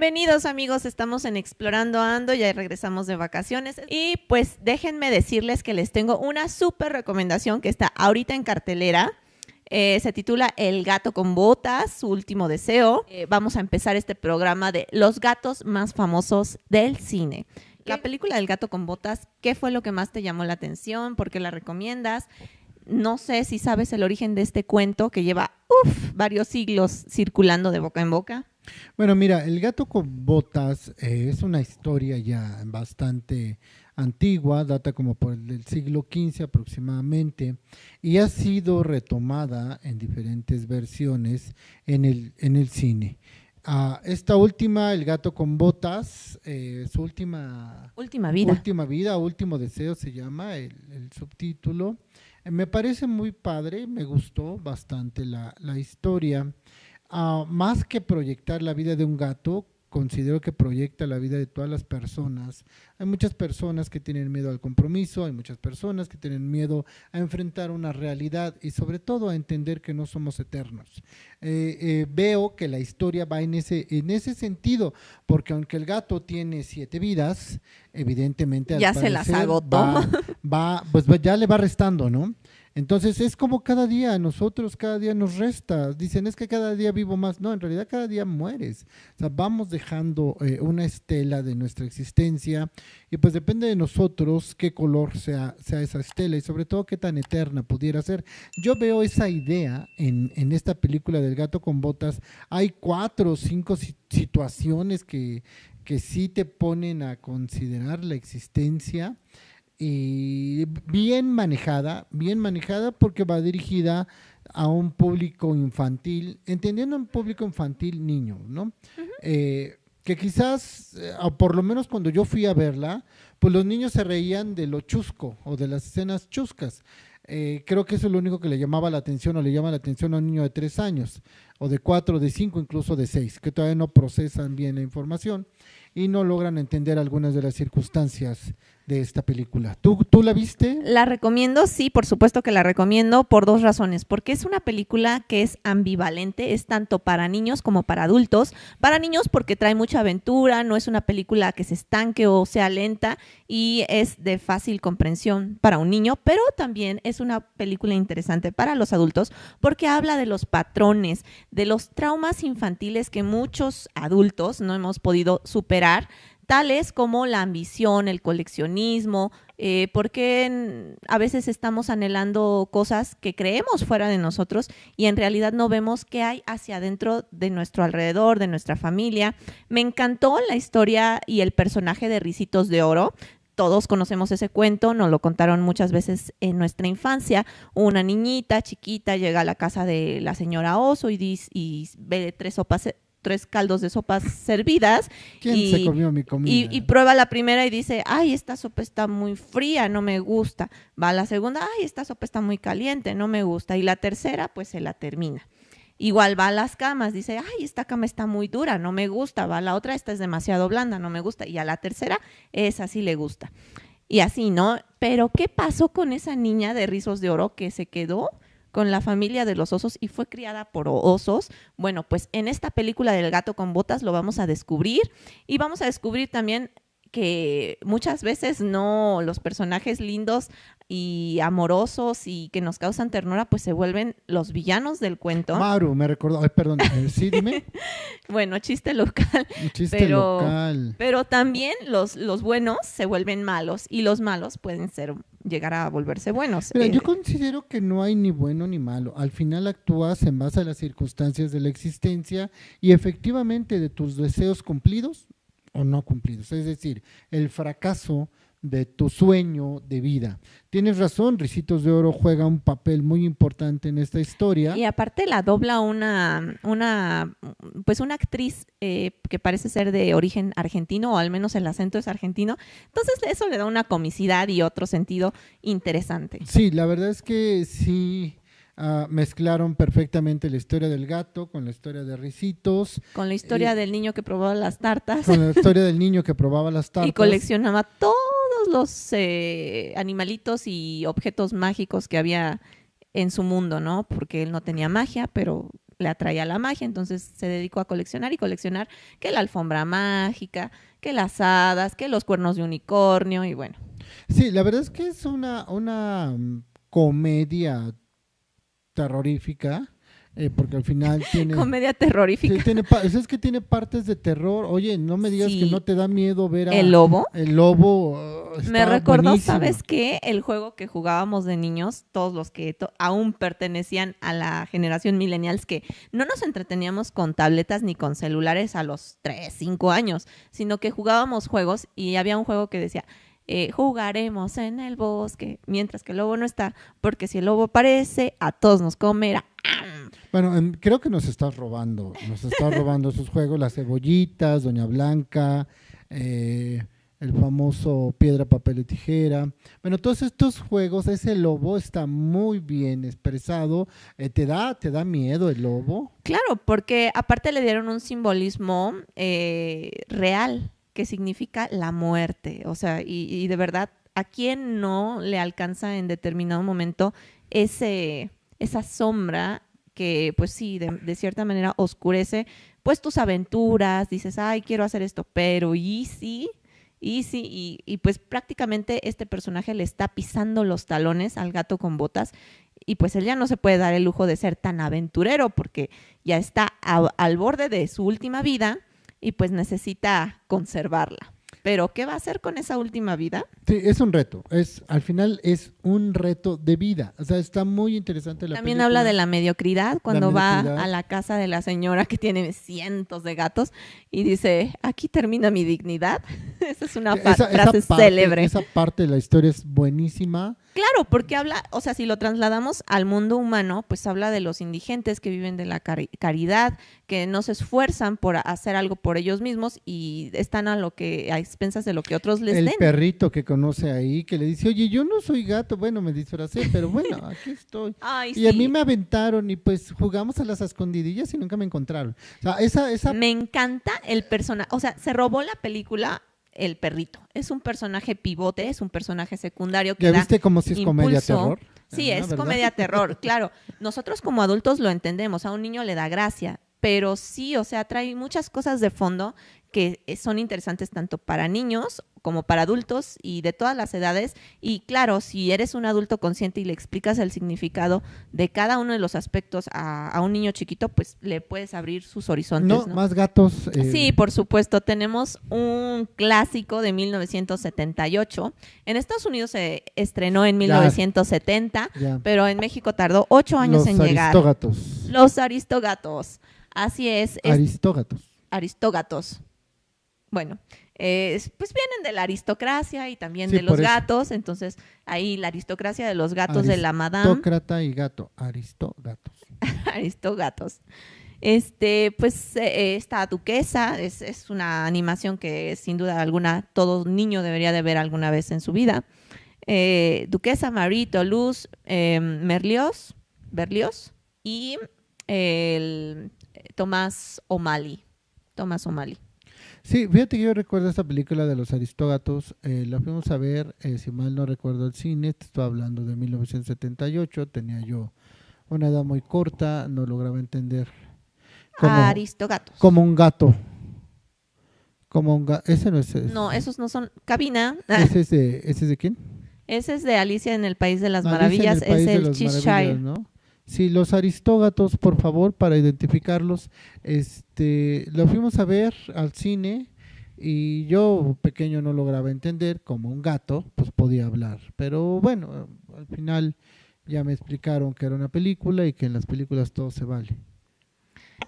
Bienvenidos amigos, estamos en Explorando Ando, ya regresamos de vacaciones y pues déjenme decirles que les tengo una súper recomendación que está ahorita en cartelera. Eh, se titula El gato con botas, su último deseo. Eh, vamos a empezar este programa de los gatos más famosos del cine. La película del gato con botas, ¿qué fue lo que más te llamó la atención? ¿Por qué la recomiendas? No sé si sabes el origen de este cuento que lleva uf, varios siglos circulando de boca en boca. Bueno, mira, El gato con botas eh, es una historia ya bastante antigua, data como por el siglo XV aproximadamente, y ha sido retomada en diferentes versiones en el, en el cine. Ah, esta última, El gato con botas, eh, su última, última vida. Última vida, último deseo se llama el, subtítulo. Eh, me parece muy padre, me gustó bastante la, la historia. Ah, más que proyectar la vida de un gato, considero que proyecta la vida de todas las personas. Hay muchas personas que tienen miedo al compromiso, hay muchas personas que tienen miedo a enfrentar una realidad y sobre todo a entender que no somos eternos. Eh, eh, veo que la historia va en ese, en ese sentido, porque aunque el gato tiene siete vidas, evidentemente ya se las agotó. Va, pues ya le va restando, ¿no? Entonces es como cada día, nosotros cada día nos resta. Dicen, es que cada día vivo más. No, en realidad cada día mueres. O sea, vamos dejando eh, una estela de nuestra existencia y pues depende de nosotros qué color sea, sea esa estela y sobre todo qué tan eterna pudiera ser. Yo veo esa idea en, en esta película del gato con botas. Hay cuatro o cinco situaciones que, que sí te ponen a considerar la existencia y bien manejada, bien manejada porque va dirigida a un público infantil, entendiendo un público infantil niño, ¿no? Eh, que quizás, eh, o por lo menos cuando yo fui a verla, pues los niños se reían de lo chusco o de las escenas chuscas. Eh, creo que eso es lo único que le llamaba la atención o le llama la atención a un niño de tres años, o de cuatro, de cinco, incluso de seis, que todavía no procesan bien la información y no logran entender algunas de las circunstancias de esta película. ¿Tú, ¿Tú la viste? La recomiendo, sí, por supuesto que la recomiendo por dos razones. Porque es una película que es ambivalente, es tanto para niños como para adultos. Para niños porque trae mucha aventura, no es una película que se estanque o sea lenta y es de fácil comprensión para un niño, pero también es una película interesante para los adultos porque habla de los patrones, de los traumas infantiles que muchos adultos no hemos podido superar tales como la ambición, el coleccionismo, eh, porque a veces estamos anhelando cosas que creemos fuera de nosotros y en realidad no vemos qué hay hacia adentro de nuestro alrededor, de nuestra familia. Me encantó la historia y el personaje de Ricitos de Oro. Todos conocemos ese cuento, nos lo contaron muchas veces en nuestra infancia. Una niñita chiquita llega a la casa de la señora Oso y, dice, y ve tres sopas tres caldos de sopas servidas. y, comió mi comida? Y, prueba la primera y dice, ay, esta sopa está muy fría, no me gusta. Va a la segunda, ay, esta sopa está muy caliente, no me gusta. Y la tercera, pues se la termina. Igual va a las camas, dice, ay, esta cama está muy dura, no me gusta. Va a la otra, esta es demasiado blanda, no me gusta. Y a la tercera, esa sí le gusta. Y así, ¿no? Pero, ¿qué pasó con esa niña de rizos de oro que se quedó? con la familia de los osos y fue criada por osos. Bueno, pues en esta película del gato con botas lo vamos a descubrir y vamos a descubrir también que muchas veces no los personajes lindos y amorosos y que nos causan ternura, pues se vuelven los villanos del cuento. Maru, me recordó, ay, perdón, eh, sí, dime. bueno, chiste local. Chiste local. Pero también los, los buenos se vuelven malos y los malos pueden ser llegar a volverse buenos. Mira, yo eh, considero que no hay ni bueno ni malo. Al final actúas en base a las circunstancias de la existencia y efectivamente de tus deseos cumplidos o no cumplidos. Es decir, el fracaso de tu sueño de vida. Tienes razón, Ricitos de Oro juega un papel muy importante en esta historia. Y aparte la dobla una, una pues una actriz eh, que parece ser de origen argentino, o al menos el acento es argentino. Entonces eso le da una comicidad y otro sentido interesante. Sí, la verdad es que sí. Ah, mezclaron perfectamente la historia del gato con la historia de Ricitos. Con la historia del niño que probaba las tartas. Con la historia del niño que probaba las tartas. Y coleccionaba todo los eh, animalitos y objetos mágicos que había en su mundo, ¿no? Porque él no tenía magia, pero le atraía la magia, entonces se dedicó a coleccionar y coleccionar que la alfombra mágica, que las hadas, que los cuernos de unicornio y bueno. Sí, la verdad es que es una, una mm, comedia terrorífica eh, porque al final tiene... Comedia terrorífica. tiene es que tiene partes de terror. Oye, no me digas que no te da miedo ver a... ¿El lobo? El lobo. Uh, me recordó, ¿sabes qué? El juego que jugábamos de niños, todos los que aún pertenecían a la generación millennials, que no nos entreteníamos con tabletas ni con celulares a los 3, 5 años, sino que jugábamos juegos y había un juego que decía... Eh, jugaremos en el bosque, mientras que el lobo no está, porque si el lobo aparece, a todos nos comerá. Bueno, creo que nos estás robando, nos estás robando esos juegos, las cebollitas, Doña Blanca, eh, el famoso piedra, papel y tijera. Bueno, todos estos juegos, ese lobo está muy bien expresado. Eh, ¿te, da, ¿Te da miedo el lobo? Claro, porque aparte le dieron un simbolismo eh, real que significa la muerte. O sea, y, de verdad, ¿a quién no le alcanza en determinado momento ese, esa sombra que pues sí, de, cierta manera oscurece pues tus aventuras, dices, ay, quiero hacer esto, pero y sí, y sí, y, pues prácticamente este personaje le está pisando los talones al gato con botas y pues él ya no se puede dar el lujo de ser tan aventurero porque ya está al borde de su última vida y pues necesita conservarla. Pero, ¿qué va a hacer con esa última vida? Sí, es un reto. Es, al final es un reto de vida. O sea, está muy interesante la También habla de la mediocridad cuando va a la casa de la señora que tiene cientos de gatos y dice, aquí termina mi dignidad. esa es una frase célebre. Esa parte de la historia es buenísima. Claro, porque habla, o sea, si lo trasladamos al mundo humano, pues habla de los indigentes que viven de la caridad, que no se esfuerzan por hacer algo por ellos mismos y están a lo que a expensas de lo que otros les den. El perrito que conoce ahí que le dice, "Oye, yo no soy gato, bueno, me disfracé, pero bueno, aquí estoy." y a mí me aventaron y pues jugamos a las escondidillas y nunca me encontraron. O sea, esa esa Me encanta el personaje, o sea, se robó la película el perrito. Es un personaje pivote, es un personaje secundario que ¿Ya viste cómo si es comedia terror? Sí, ah, es comedia terror, claro. Nosotros como adultos lo entendemos, a un niño le da gracia, pero sí, o sea, trae muchas cosas de fondo que son interesantes tanto para niños como para adultos y de todas las edades. Y claro, si eres un adulto consciente y le explicas el significado de cada uno de los aspectos a, un niño chiquito, pues le puedes abrir sus horizontes. No, más gatos. Eh, sí, por supuesto. Tenemos un clásico de 1978. En Estados Unidos se estrenó en 1970, pero en México tardó ocho años en llegar. Los aristógatos. Los aristógatos. Así es. Aristógatos. Aristógatos. Bueno, pues vienen de la aristocracia y también de los gatos, entonces ahí la aristocracia de los gatos de la madame. Aristócrata y gato, aristógatos. aristógatos. Este, pues eh, esta duquesa es, es, una animación que sin duda alguna todo niño debería de ver alguna vez en su vida. Eh, duquesa Marie Toulouse eh, Merlios, Berlioz y el Tomás O'Malley. Tomás O'Malley. Sí, fíjate que yo recuerdo esta película de los Aristógatos, eh, la fuimos a ver, eh, si mal no recuerdo el cine, estoy hablando de 1978, tenía yo una edad muy corta, no lograba entender. Como, Aristógatos. Como un gato. Como un gato. Ese no es, No, esos no son. Cabina. ¿Ese es de, ese es de quién? Ese es de Alicia en el País de las Maravillas, es el Cheshire. ¿no? Sí, los aristógatos, por favor, para identificarlos, este, lo fuimos a ver al cine y yo pequeño no lograba entender como un gato, pues podía hablar. Pero bueno, al final ya me explicaron que era una película y que en las películas todo se vale.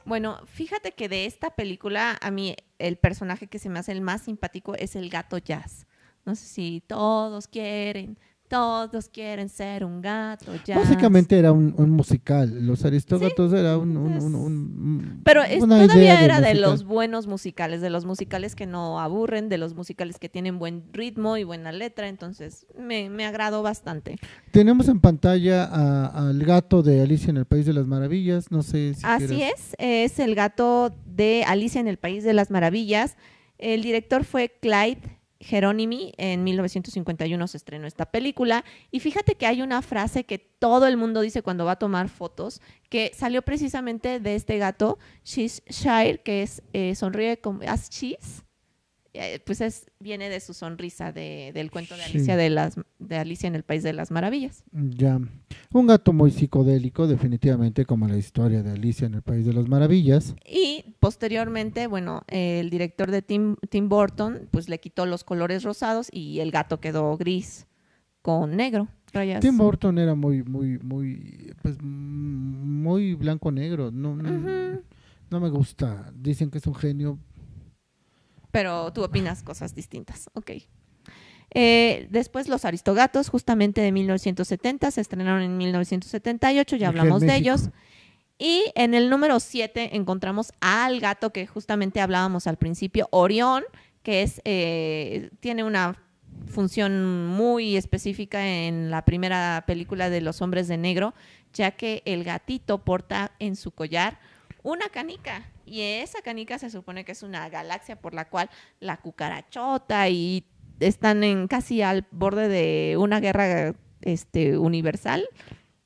Bueno, fíjate que de esta película a mí el personaje que se me hace el más simpático es el gato Jazz. No sé si todos quieren todos quieren ser un gato. Básicamente era un, musical. Los Aristógatos era un, Pero todavía era de los buenos musicales, de los musicales que no aburren, de los musicales que tienen buen ritmo y buena letra. Entonces me, me agradó bastante. Tenemos en pantalla al gato de Alicia en el País de las Maravillas. No sé si Así es, es el gato de Alicia en el País de las Maravillas. El director fue Clyde Jerónimi, en 1951 se estrenó esta película. Y fíjate que hay una frase que todo el mundo dice cuando va a tomar fotos, que salió precisamente de este gato, Shire, que es eh, sonríe como as cheese. Eh, pues es, viene de su sonrisa de, del cuento de Alicia, de, las, de Alicia en el País de las Maravillas. Ya. Un gato muy psicodélico, definitivamente, como la historia de Alicia en el País de las Maravillas. Y posteriormente, bueno, el director de Tim, Tim Burton, pues le quitó los colores rosados y el gato quedó gris con negro. Rayas. Tim Burton era muy, muy, muy, pues, muy blanco-negro. No, no me gusta. Dicen que es un genio, pero tú opinas cosas distintas. Ok. Eh, después Los Aristogatos, justamente de 1970, se estrenaron en 1978, ya hablamos de ellos. Y en el número 7 encontramos al gato que justamente hablábamos al principio, Orión, que es, eh, tiene una función muy específica en la primera película de Los Hombres de Negro, ya que el gatito porta en su collar una canica. Y esa canica se supone que es una galaxia por la cual la cucarachota y están en casi al borde de una guerra este, universal.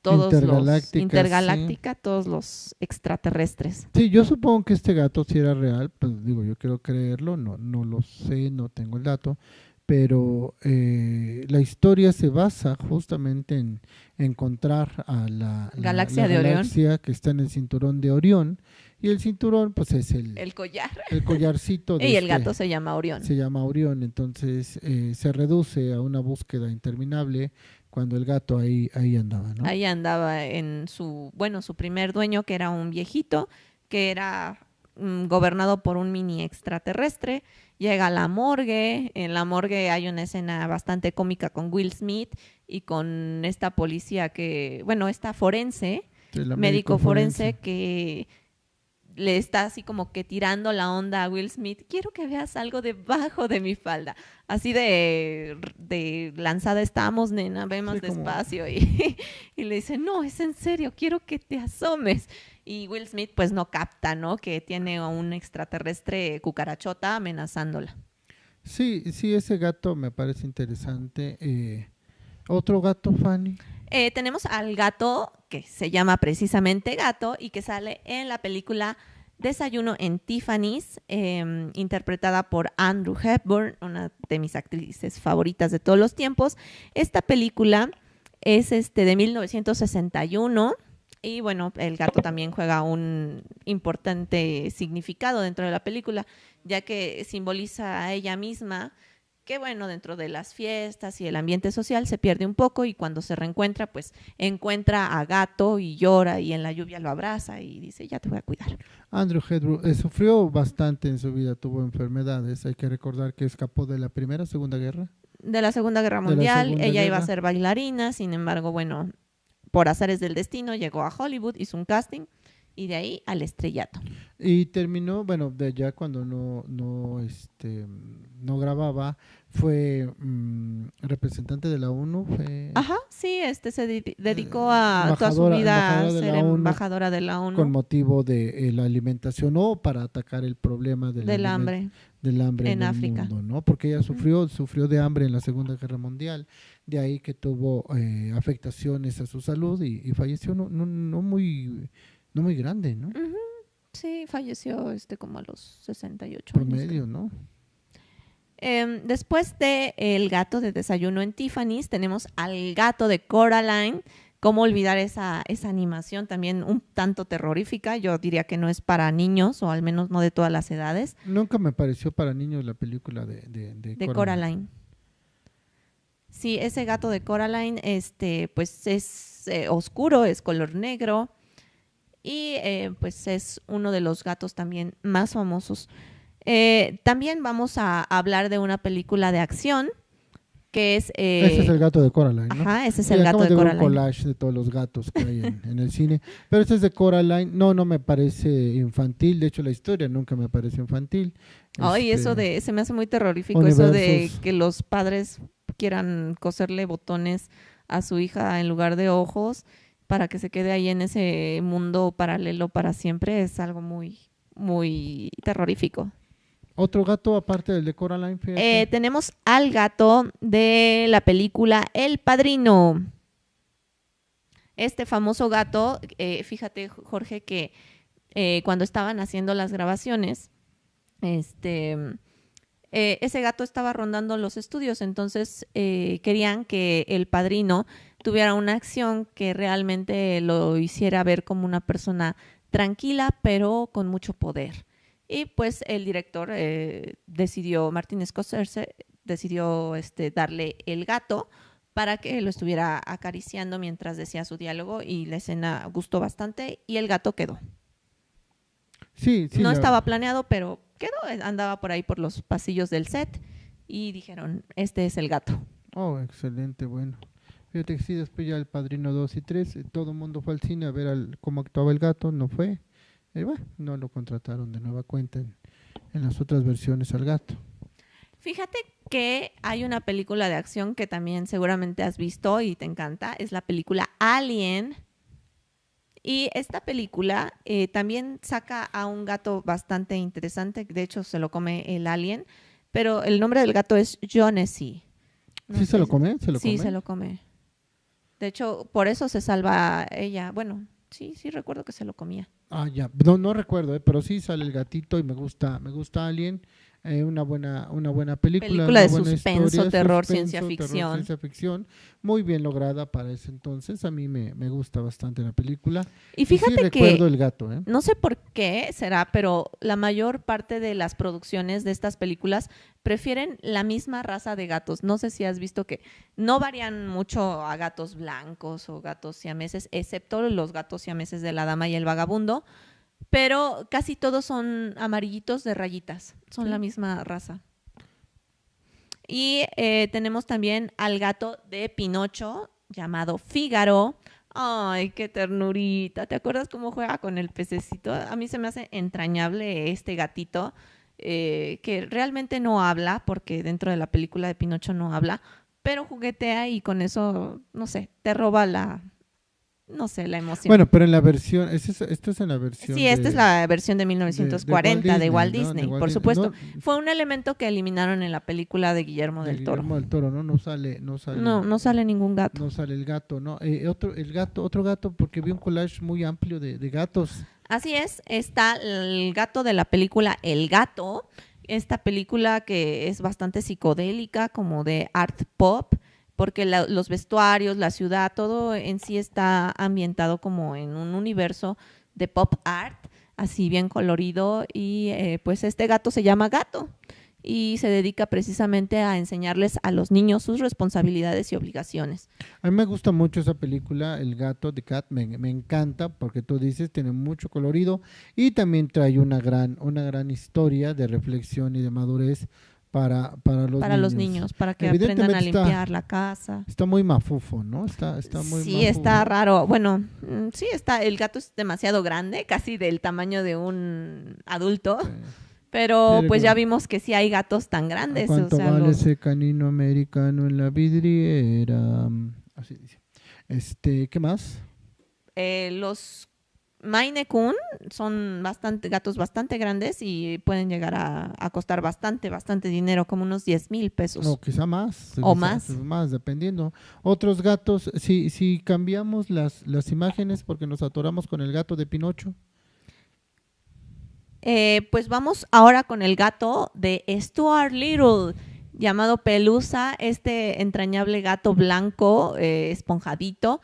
Todos los intergaláctica, todos los extraterrestres. Sí, yo supongo que este gato sí era real, pues digo, yo quiero creerlo, no, no lo sé, no tengo el dato, pero eh, la historia se basa justamente en encontrar a la, galaxia, de galaxia que está en el cinturón de Orión y el cinturón, pues es el, el collar. El collarcito. De y el este gato se llama Orión. Se llama Orión, entonces eh, se reduce a una búsqueda interminable cuando el gato ahí, ahí andaba, ¿no? Ahí andaba en su, bueno, su primer dueño, que era un viejito, que era mm, gobernado por un mini extraterrestre. Llega a la morgue, en la morgue hay una escena bastante cómica con Will Smith y con esta policía que, bueno, esta forense, médico, forense que le está así como que tirando la onda a Will Smith, quiero que veas algo debajo de mi falda. Así de, de lanzada estamos, nena, ve más despacio. Y, y, le dice, no, es en serio, quiero que te asomes. Y Will Smith pues no capta, ¿no? Que tiene a un extraterrestre cucarachota amenazándola. Sí, sí, ese gato me parece interesante. Eh, ¿Otro gato, Fanny? Eh, tenemos al gato que se llama precisamente Gato y que sale en la película Desayuno en Tiffany's, em, interpretada por Andrew Hepburn, una de mis actrices favoritas de todos los tiempos. Esta película es este de 1961 y bueno, el gato también juega un importante significado dentro de la película, ya que simboliza a ella misma que bueno, dentro de las fiestas y el ambiente social se pierde un poco y cuando se reencuentra, pues encuentra a gato y llora y en la lluvia lo abraza y dice, ya te voy a cuidar. Andrew Hedru eh, sufrió bastante en su vida, tuvo enfermedades, hay que recordar que escapó de la Primera, Segunda Guerra. De la Segunda Guerra Mundial, ella iba a ser bailarina, sin embargo, bueno, por azares del destino llegó a Hollywood, hizo un casting y de ahí al estrellato. Y terminó, bueno, de ya cuando no, no, este, no grababa, fue mm, representante de la ONU. Ajá, sí, este se dedicó a toda su vida a ser embajadora de la ONU. Con motivo de eh, la alimentación o para atacar el problema del, hambre. Del hambre en, África. Mundo, ¿no? Porque ella sufrió, sufrió de hambre en la Segunda Guerra Mundial, de ahí que tuvo eh, afectaciones a su salud y, y falleció no, no, no muy no muy grande, ¿no? Sí, falleció este como a los 68 Promedio, ¿no? Em, después de El gato de desayuno en Tiffany's, tenemos al gato de Coraline. ¿Cómo olvidar esa, esa animación también un tanto terrorífica? Yo diría que no es para niños, o al menos no de todas las edades. Nunca me pareció para niños la película de, de, Coraline. Sí, ese gato de Coraline, este, pues es eh, oscuro, es color negro y eh, pues es uno de los gatos también más famosos. Eh, también vamos a hablar de una película de acción que es... Eh, ese es el gato de Coraline, ¿no? Ajá, ese es el gato de, de Coraline. un collage de todos los gatos que hay en, el cine. Pero este es de Coraline. No, no me parece infantil. De hecho, la historia nunca me parece infantil. Ay, eso este, de... Se me hace muy terrorífico eso de que los padres quieran coserle botones a su hija en lugar de ojos para que se quede ahí en ese mundo paralelo para siempre es algo muy, muy terrorífico. Otro gato aparte del de Coraline. Eh, tenemos al gato de la película El Padrino. Este famoso gato, eh, fíjate Jorge que eh, cuando estaban haciendo las grabaciones, este, eh, ese gato estaba rondando los estudios, entonces eh, querían que el padrino tuviera una acción que realmente lo hiciera ver como una persona tranquila, pero con mucho poder. Y pues el director eh, decidió, Martin Scorsese, decidió este, darle el gato para que lo estuviera acariciando mientras decía su diálogo y la escena gustó bastante y el gato quedó. sí, sí. no estaba planeado, pero quedó, eh, andaba por ahí por los pasillos del set y dijeron, este es el gato. Oh, excelente, bueno. Fíjate que sí, después ya el Padrino 2 y 3, eh, todo el mundo fue al cine a ver al- cómo actuaba el gato, no fue. Y bueno, no lo contrataron de nueva cuenta en, en las otras versiones al gato. Fíjate que hay una película de acción que también seguramente has visto y te encanta, es la película Alien. Y esta película eh, también saca a un gato bastante interesante, de hecho se lo come el alien, pero el nombre del gato es Jonesy. No ¿Sí sé se lo come? ¿Se lo sí, come? se lo come. De hecho, por eso se salva ella. Bueno, sí, sí recuerdo que se lo comía. Ah, ya. No, no recuerdo, eh, pero sí sale el gatito y me gusta, me gusta Alien. Eh, una buena, una buena película. Película de suspenso, historia, terror, suspenso, ciencia terror, ficción. ciencia ficción. Muy bien lograda para ese entonces. A mí me, me gusta bastante la película. Y Y sí fíjate que recuerdo el gato, ¿eh? no sé por qué será, pero la mayor parte de las producciones de estas películas prefieren la misma raza de gatos. No sé si has visto que no varían mucho a gatos blancos o gatos siameses, excepto los gatos siameses de la dama y el vagabundo, pero casi todos son amarillitos de rayitas, son Sí. la misma raza. Y eh, tenemos también al gato de Pinocho llamado Fígaro. Ay, qué ternurita. ¿Te acuerdas cómo juega con el pececito? A mí se me hace entrañable este gatito eh, que realmente no habla, porque dentro de la película de Pinocho no habla, pero juguetea y con eso, no sé, te roba la, no sé, la emoción. Bueno, pero en la versión, ¿es esa- esto es en la versión. sí, esta de- es la versión de de- de 1940 de Walt Disney, ¿no? Walt por Disney, supuesto. ¿no? Fue un elemento que eliminaron en la película de Guillermo De del Toro. Guillermo del Toro, ¿no? No sale, no sale. No, no sale ningún gato. No sale el gato, ¿no? Eh, otro, el gato, otro gato, porque vi un collage muy amplio de gatos. Así es, está el gato de la película El Gato, esta película que es bastante psicodélica, como de art pop, porque la- los vestuarios, la ciudad, todo en sí está ambientado como en un universo de pop art, así bien colorido, y eh, pues este gato se llama Gato y se dedica precisamente a enseñarles a los niños sus responsabilidades y obligaciones. A mí me gusta mucho esa película, El gato de Cat, me, me encanta porque tú dices, tiene mucho colorido y también trae una gran, una gran historia de reflexión y de madurez para, para los para niños. los niños, para que aprendan a está- limpiar la casa. Está muy mafufo, ¿no? Está, está muy sí, mafufo. está raro. Bueno, mm, sí, está. El gato es demasiado grande, casi del tamaño de un adulto. Sí. Pero Sí, pues ya vimos que sí hay gatos tan grandes. O ¿Cuánto sea, vale los- ese canino americano en la vidriera? Así dice. Este, ¿qué más? eh, los Maine Coon son bastante gatos bastante grandes y pueden llegar a, a costar bastante, bastante dinero, como unos 10 mil pesos. O quizá más. O quizá más. Más, dependiendo. Otros gatos, si, si cambiamos las, las imágenes porque nos atoramos con el gato de Pinocho. Eh, pues vamos ahora con el gato de Stuart Little, llamado Pelusa, este entrañable gato blanco, eh, esponjadito,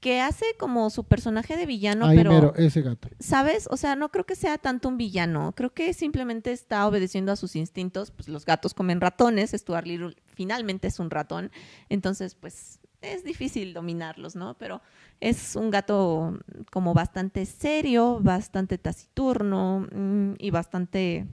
que hace como su personaje de villano, Ahí pero, mero, ese gato. ¿sabes? O sea, no creo que sea tanto un villano, creo que simplemente está obedeciendo a sus instintos, pues los gatos comen ratones, Stuart Little finalmente es un ratón, entonces pues es difícil dominarlos, ¿no? Pero es un gato como bastante serio, bastante taciturno mm, y bastante,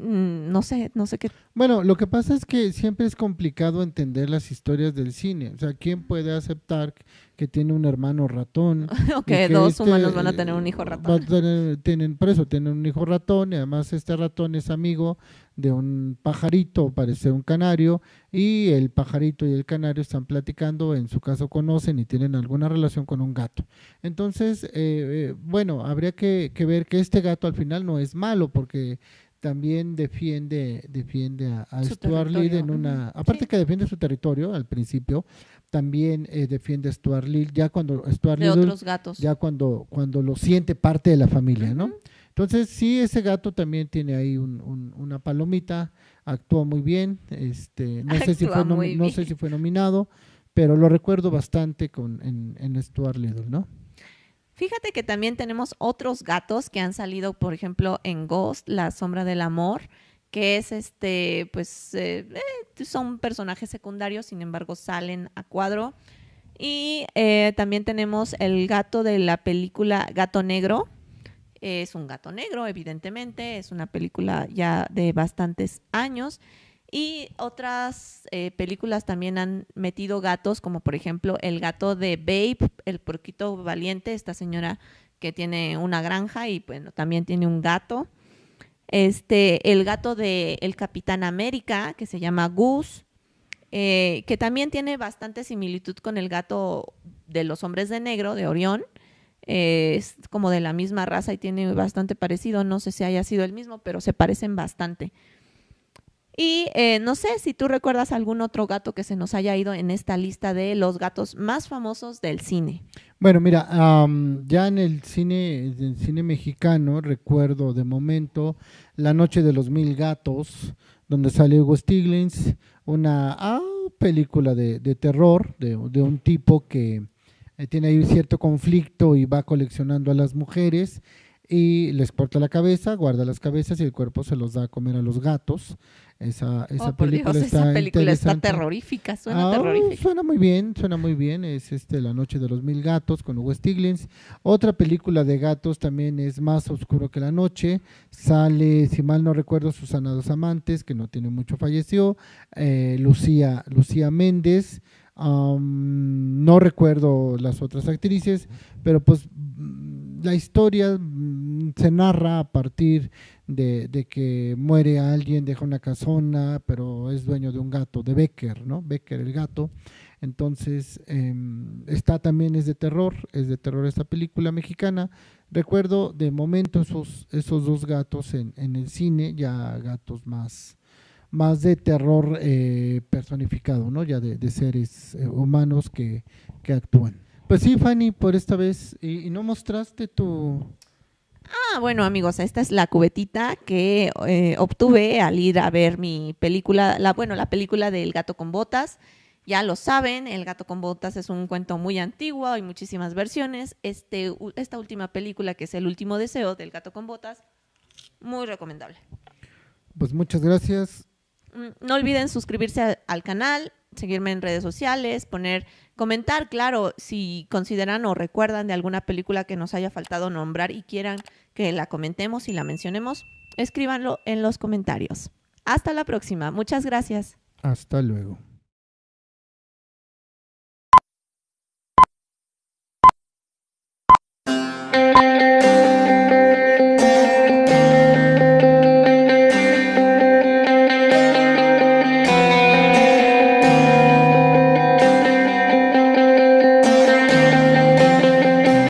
no sé, no sé qué. Bueno, lo que pasa es que siempre es complicado entender las historias del cine. O sea, ¿quién puede aceptar que tiene un hermano ratón? o que dos este, humanos van a tener un hijo a ratón. tener- tienen, por eso tienen un hijo ratón y además este ratón es amigo de un pajarito, parece un canario, y el pajarito y el canario están platicando, en su caso conocen y tienen alguna relación con un gato. Entonces, eh, eh, bueno, habría que, que ver que este gato al final no es malo porque también defiende defiende a, Stuart Little en una aparte sí. que defiende su territorio al principio también eh, defiende a Stuart Little ya cuando Stuart de Little otros gatos. ya cuando cuando lo siente parte de la familia no entonces sí ese gato también tiene ahí un- un- una palomita actúa muy bien este no sé si fue no sé si fue nominado pero lo recuerdo bastante con en, en Stuart Little no Fíjate que también tenemos otros gatos que han salido, por ejemplo, en Ghost, La Sombra del Amor, que es este, pues, eh, eh, son personajes secundarios, sin embargo, salen a cuadro. Y eh, también tenemos el gato de la película Gato Negro. Es un gato negro, evidentemente, es una película ya de bastantes años. Y otras eh, películas también han metido gatos, como por ejemplo el gato de Babe, el porquito valiente, esta señora que tiene una granja y bueno, también tiene un gato. Este, el gato de El Capitán América, que se llama Goose, eh, que también tiene bastante similitud con el gato de los hombres de negro, de Orión. Eh, es como de la misma raza y tiene bastante parecido. No sé si haya sido el mismo, pero se parecen bastante. Y eh, no sé si tú recuerdas algún otro gato que se nos haya ido en esta lista de los gatos más famosos del cine. Bueno, mira, am, ya en el cine, en el cine mexicano recuerdo de momento La Noche de los Mil Gatos, donde sale Hugo Stiglitz, una ah, película de, terror de, un tipo que eh, tiene ahí cierto conflicto y va coleccionando a las mujeres y les corta la cabeza, guarda las cabezas y el cuerpo se los da a comer a los gatos. Esa, esa oh, por película Dios, está esa película está terrorífica, suena Ah, terrorífica. Suena muy bien, suena muy bien. Es este La Noche de los Mil Gatos con Hugo Stiglitz. Otra película de gatos también es Más Oscuro que la Noche. Sale, si mal no recuerdo, Susana Dos Amantes, que no tiene mucho falleció. eh, Lucía, Lucía Méndez. no recuerdo las otras actrices, pero pues mm, la historia se narra a partir de, que muere alguien, deja una casona, pero es dueño de un gato, de Becker, ¿no? Becker el gato. Entonces, em, está también, es de terror, es de terror esta película mexicana. Recuerdo de momento esos, esos dos gatos en, el cine, ya gatos más, más de terror eh, personificado, ¿no? Ya de, seres eh, humanos que, actúan. Pues sí, Fanny, por esta vez, y no mostraste tu... Ah, bueno, amigos, esta es la cubetita que eh, obtuve al ir a ver mi película, la, bueno, la película del gato con botas. Ya lo saben, El gato con botas es un cuento muy antiguo, hay muchísimas versiones. Este, esta última película, que es El último deseo del gato con botas, muy recomendable. Pues muchas gracias. Mm, No olviden suscribirse al, al canal, seguirme en redes sociales, poner, comentar, claro, si consideran o recuerdan de alguna película que nos haya faltado nombrar y quieran que la comentemos y la mencionemos, escríbanlo en los comentarios. Hasta la próxima. Muchas gracias. Hasta luego.